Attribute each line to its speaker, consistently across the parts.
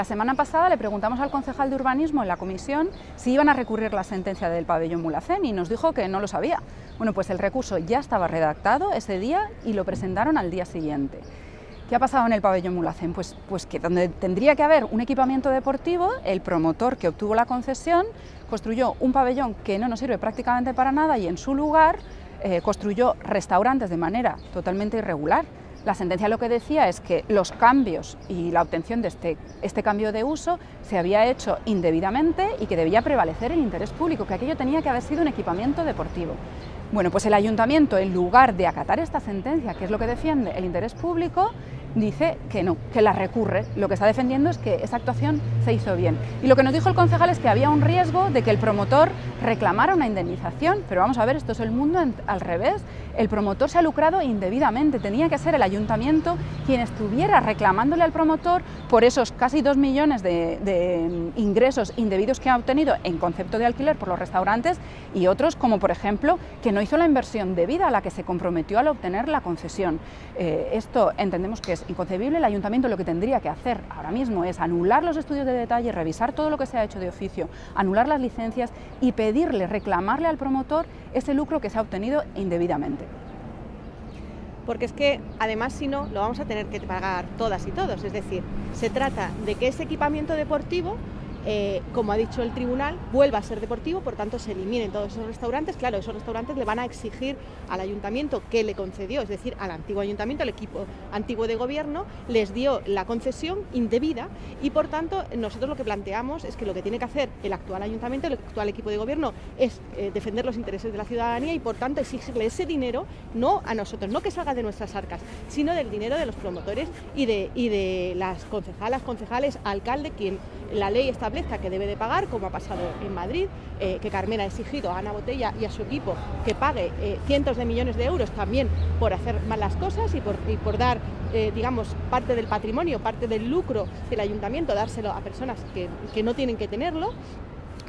Speaker 1: La semana pasada le preguntamos al concejal de urbanismo en la comisión si iban a recurrir la sentencia del pabellón Mulacén y nos dijo que no lo sabía. Bueno, pues el recurso ya estaba redactado ese día y lo presentaron al día siguiente. ¿Qué ha pasado en el pabellón Mulacén? Pues, pues que donde tendría que haber un equipamiento deportivo, el promotor que obtuvo la concesión construyó un pabellón que no nos sirve prácticamente para nada y en su lugar eh, construyó restaurantes de manera totalmente irregular. La sentencia lo que decía es que los cambios y la obtención de este, este, cambio de uso se había hecho indebidamente y que debía prevalecer el interés público, que aquello tenía que haber sido un equipamiento deportivo. Bueno, pues el ayuntamiento, en lugar de acatar esta sentencia, que es lo que defiende el interés público, dice que no, que la recurre. Lo que está defendiendo es que esa actuación se hizo bien. Y lo que nos dijo el concejal es que había un riesgo de que el promotor reclamara una indemnización, pero vamos a ver, esto es el mundo al revés. El promotor se ha lucrado indebidamente, tenía que ser el ayuntamiento quien estuviera reclamándole al promotor por esos casi dos millones de, de ingresos indebidos que ha obtenido en concepto de alquiler por los restaurantes y otros como por ejemplo que no hizo la inversión debida a la que se comprometió al obtener la concesión. Eh, esto entendemos que es inconcebible, el ayuntamiento lo que tendría que hacer ahora mismo es anular los estudios de detalle, revisar todo lo que se ha hecho de oficio, anular las licencias y pedirle, reclamarle al promotor ese lucro que se ha obtenido indebidamente.
Speaker 2: Porque es que además si no lo vamos a tener que pagar todas y todos, es decir, se trata de que ese equipamiento deportivo eh, como ha dicho el tribunal, vuelva a ser deportivo, por tanto se eliminen todos esos restaurantes. Claro, esos restaurantes le van a exigir al ayuntamiento que le concedió, es decir, al antiguo ayuntamiento, al equipo antiguo de gobierno, les dio la concesión indebida y por tanto nosotros lo que planteamos es que lo que tiene que hacer el actual ayuntamiento, el actual equipo de gobierno, es eh, defender los intereses de la ciudadanía y por tanto exigirle ese dinero, no a nosotros, no que salga de nuestras arcas, sino del dinero de los promotores y de, y de las concejalas, concejales, alcalde, quien la ley establezca que debe de pagar, como ha pasado en Madrid, eh, que Carmen ha exigido a Ana Botella y a su equipo que pague eh, cientos de millones de euros también por hacer malas cosas y por, por dar, eh, digamos, parte del patrimonio, parte del lucro del ayuntamiento, dárselo a personas que, que no tienen que tenerlo.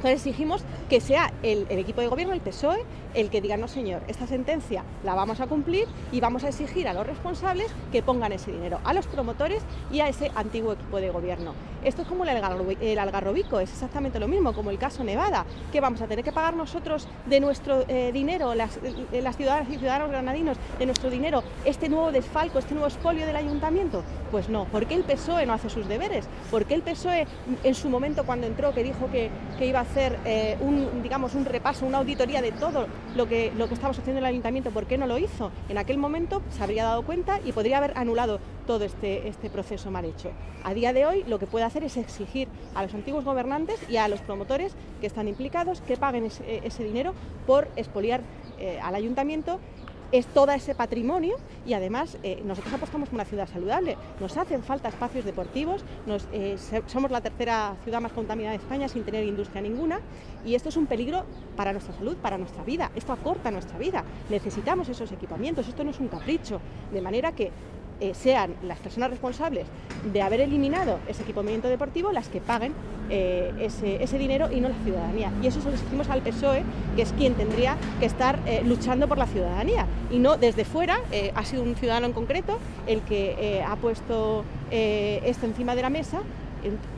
Speaker 2: Entonces exigimos que sea el, equipo de gobierno, el PSOE, el que diga, no señor, esta sentencia la vamos a cumplir y vamos a exigir a los responsables que pongan ese dinero, a los promotores y a ese antiguo equipo de gobierno. Esto es como el algarrobico, es exactamente lo mismo, como el caso Nevada, que vamos a tener que pagar nosotros de nuestro eh, dinero, las, eh, las ciudadanas y ciudadanos granadinos, de nuestro dinero, este nuevo desfalco, este nuevo expolio del ayuntamiento. Pues no, ¿por qué el PSOE no hace sus deberes? ¿Por qué el PSOE en su momento cuando entró que dijo que, que iba a hacer eh, un, digamos, un repaso, una auditoría de todo lo que, lo que haciendo en el ayuntamiento, ¿por qué no lo hizo? En aquel momento se habría dado cuenta y podría haber anulado todo este, este proceso mal hecho. A día de hoy lo que puede hacer es exigir a los antiguos gobernantes y a los promotores que están implicados que paguen ese, dinero por expoliar eh, al ayuntamiento es todo ese patrimonio y además eh, nosotros apostamos por una ciudad saludable. Nos hacen falta espacios deportivos, eh, somos la tercera ciudad más contaminada de España sin tener industria ninguna y esto es un peligro para nuestra salud, para nuestra vida. Esto acorta nuestra vida. Necesitamos esos equipamientos, esto no es un capricho. De manera que eh, sean las personas responsables de haber eliminado ese equipamiento deportivo las que paguen eh, ese, dinero y no la ciudadanía. Y eso se lo exigimos al PSOE, que es quien tendría que estar eh, luchando por la ciudadanía. Y no desde fuera, ha sido un ciudadano en concreto el que ha puesto esto encima de la mesa.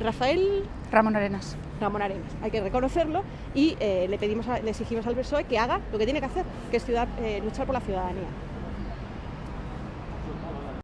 Speaker 2: Rafael...
Speaker 1: Ramón Arenas.
Speaker 2: Ramón Arenas, hay que reconocerlo y le, pedimos le exigimos al PSOE que haga lo que tiene que hacer, que es luchar por la ciudadanía.